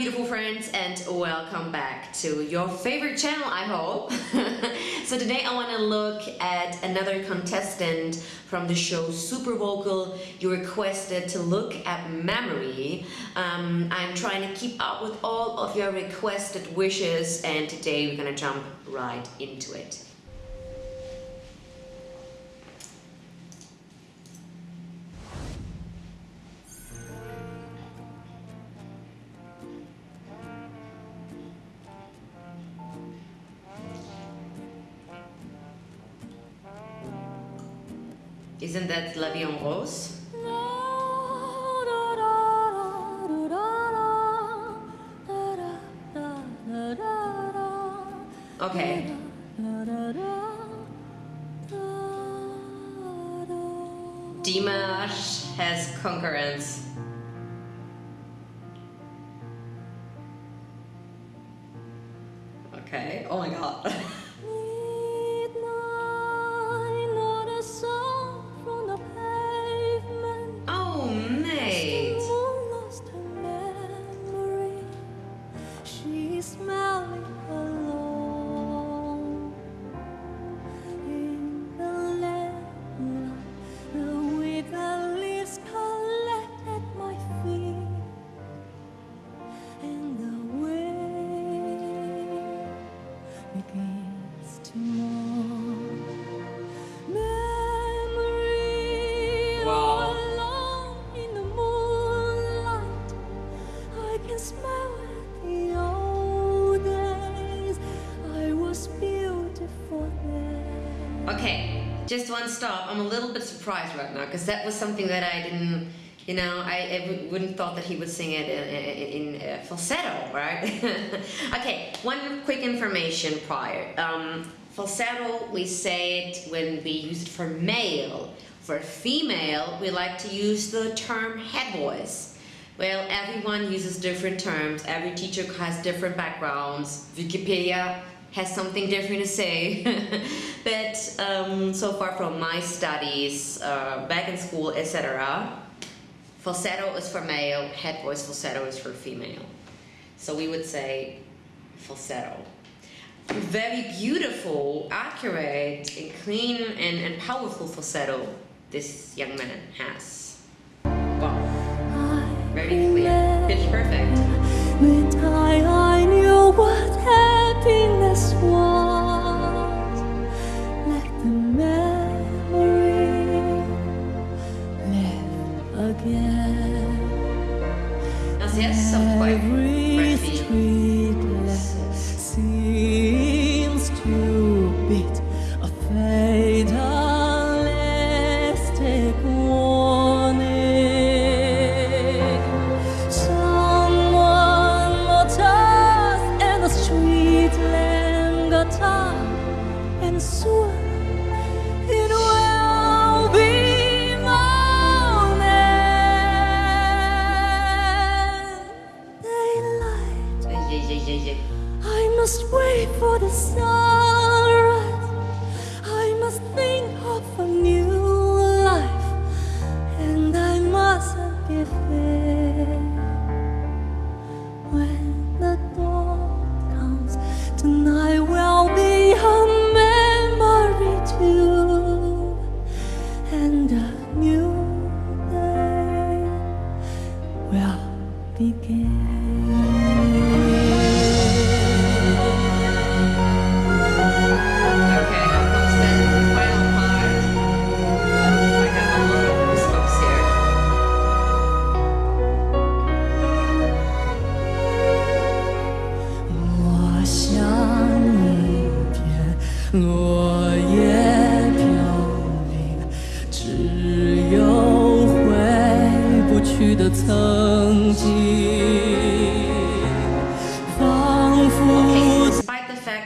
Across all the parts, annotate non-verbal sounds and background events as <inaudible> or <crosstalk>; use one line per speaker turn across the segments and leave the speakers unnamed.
beautiful friends and welcome back to your favorite channel I hope. <laughs> so today I want to look at another contestant from the show Super Vocal. You requested to look at memory. Um, I'm trying to keep up with all of your requested wishes and today we're gonna jump right into it. Isn't that La Vie en Rose? Okay. Dimash has concurrence. Okay, oh my god. <laughs> Okay, just one stop. I'm a little bit surprised right now because that was something that I didn't, you know, I wouldn't thought that he would sing it in, in, in uh, falsetto, right? <laughs> okay, one quick information prior. Um, falsetto, we say it when we use it for male. For female, we like to use the term head voice. Well, everyone uses different terms. Every teacher has different backgrounds. Wikipedia has something different to say. <laughs> but um, so far from my studies, uh, back in school, etc., falsetto is for male, head voice falsetto is for female. So we would say falsetto. Very beautiful, accurate, and clean and, and powerful falsetto this young man has. Wow. Very clear, pitch perfect.
Must and a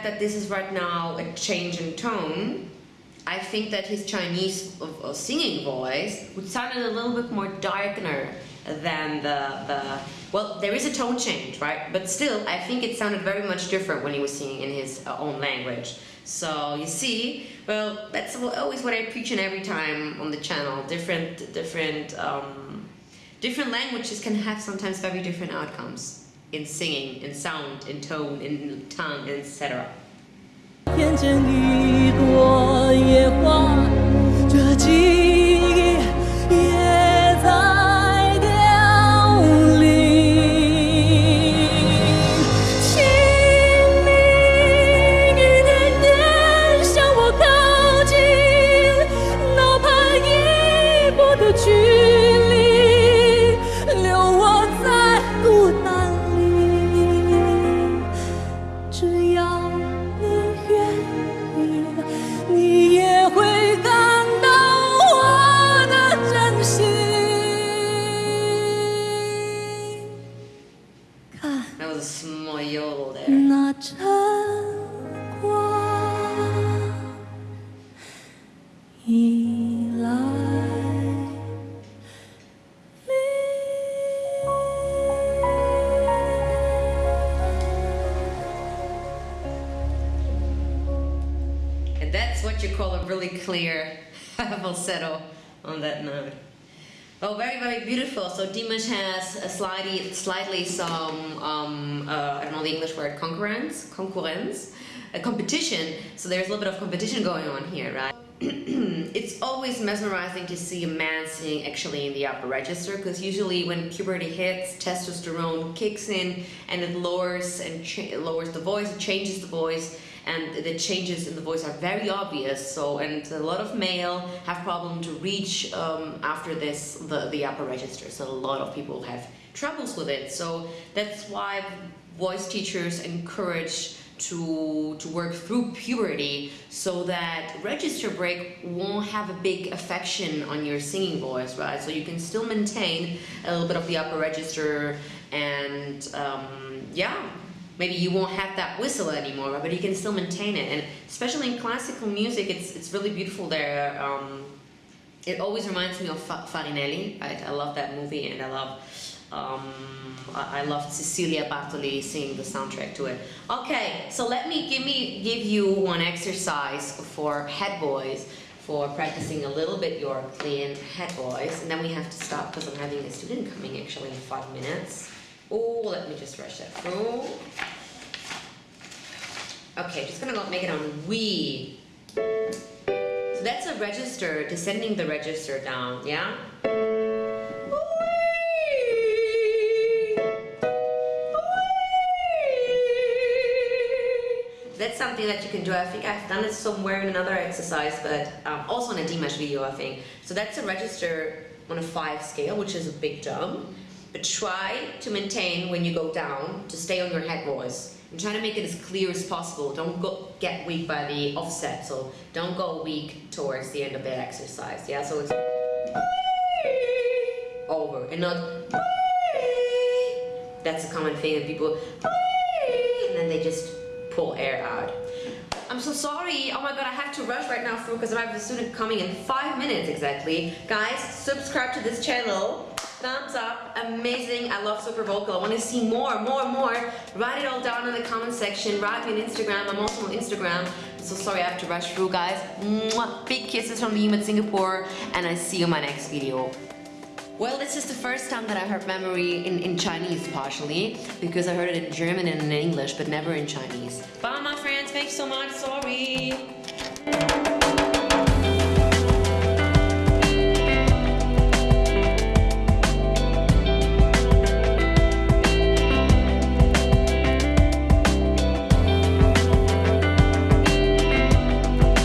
that this is right now a change in tone, I think that his Chinese singing voice would sound a little bit more darker than the, the, well, there is a tone change, right? But still, I think it sounded very much different when he was singing in his uh, own language. So you see, well, that's always what I preach in every time on the channel. Different, different, um, different languages can have sometimes very different outcomes in singing, in sound, in tone, in tongue, etc. clear <laughs> falsetto on that note. Oh, very, very beautiful. So Dimash has a slightly, slightly some, um, uh, I don't know the English word, concurrence, concurrence, a competition. So there's a little bit of competition going on here, right? <clears throat> it's always mesmerizing to see a man sing actually in the upper register because usually when puberty hits, testosterone kicks in and it lowers and lowers the voice, it changes the voice, and the changes in the voice are very obvious. So, and a lot of male have problem to reach um, after this the the upper register. So a lot of people have troubles with it. So that's why voice teachers encourage to to work through puberty so that register break won't have a big affection on your singing voice right so you can still maintain a little bit of the upper register and um, yeah maybe you won't have that whistle anymore but you can still maintain it and especially in classical music it's it's really beautiful there um, it always reminds me of Fa- Farinelli right I love that movie and I love um, I I love Cecilia Bartoli singing the soundtrack to it. Okay, so let me give me give you one exercise for head voice for practicing a little bit your clean head voice, and then we have to stop because I'm having a student coming actually in five minutes. Oh, let me just rush that through. Okay, just gonna make it on we. So that's a register, descending the register down, yeah? That's something that you can do. I think I've done it somewhere in another exercise, but um, also in a Dimash video, I think. So that's a register on a five scale, which is a big jump. But try to maintain when you go down to stay on your head voice and try to make it as clear as possible. Don't go get weak by the offset. So don't go weak towards the end of that exercise. Yeah. So it's over and not. That's a common thing that people and then they just pull air out. I'm so sorry. Oh my god, I have to rush right now because I have a student coming in five minutes exactly. Guys, subscribe to this channel. Thumbs up. Amazing. I love Super Vocal. I want to see more, more, more. Write it all down in the comment section. Write me on Instagram. I'm also on Instagram. So sorry I have to rush through, guys. Mwah. Big kisses from me in Singapore. And I see you in my next video. Well, this is the first time that I heard memory in, in Chinese partially, because I heard it in German and in English, but never in Chinese. Bye, my friends. Thanks so much. Sorry.